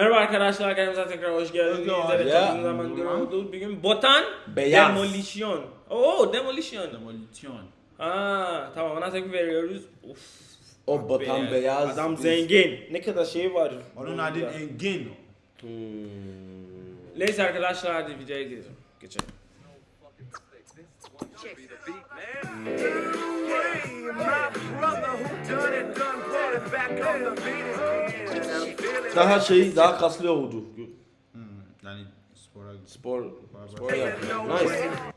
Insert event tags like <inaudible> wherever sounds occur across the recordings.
Merhaba arkadaşlar, kanalımıza tekrar hoş geldiniz. Evet, geldin. uzun zamandır oldu. Bugün Botan Beyaz. Demolition. Oo, Demolition. Demolition. Ha, tamam ona tepki veriyoruz. Uf. O batan be. beyaz. Adam biz- zengin. Ne kadar şey var. Onun adı Engin. Hmm. Neyse arkadaşlar hadi videoya gidelim. Geçelim. Daha şey daha kaslı oldu. Hmm, yani spora Spor spor yapıyor. Nice.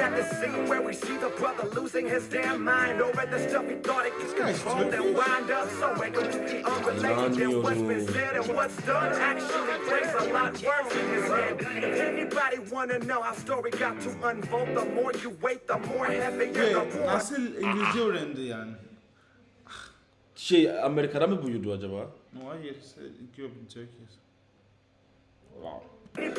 Is that the scene where we see the brother losing his damn mind over the stuff he thought he could control and wind up somewhere completely unrelated? And what's been said and what's done actually plays a lot worse in his head. If anybody wanna know how story got to unfold, the more you wait, the more heavier the Ve war. nasıl İngilizce öğrendi yani? Şey Amerika'da mı büyüdü acaba? No, hayır. Grew up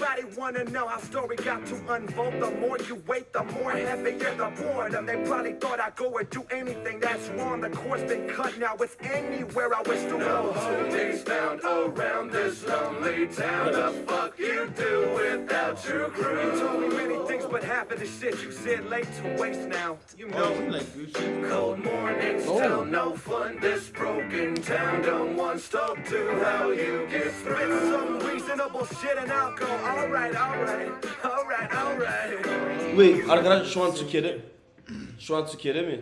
in Turkey. Anybody wanna know how story got to unfold? The more you wait, the more heavier the boredom. They probably thought I'd go and do anything that's wrong. The course been cut, now it's anywhere I wish to go. Holdings found around this lonely town. The fuck you do without your crew? You told me many things, but half of the shit you said laid to waste now. You Oh, know. isn't like Gucci? Cold mornings, still no fun. This broken town don't want to talk to how you get spit some reasonable shit and I'll go. Wait arkadaş şu an Türkiye'de. Şu an Türkiye'de mi?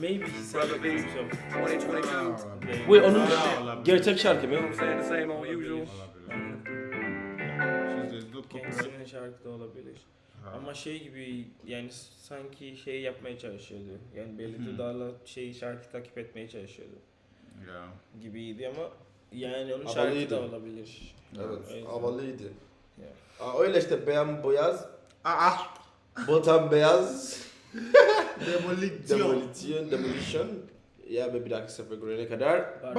Maybe he said it himself. 2022. Wait onun Olabilir. gerçek şarkı mı? Kendisinin şarkı da olabilir. Ama şey gibi yani sanki şey yapmaya çalışıyordu. Yani belli dudağıyla şey şarkı takip etmeye çalışıyordu Yeah. gibiydi ama yani onun şarkı Havalıydı. da olabilir. Evet Evet. havalıydı. Yeah. Aa, öyle işte beyan beyaz, Aa! batan beyaz, <laughs> Demolition. demolition, demolition. Ya ve bir dahaki sefer görene kadar. Barış.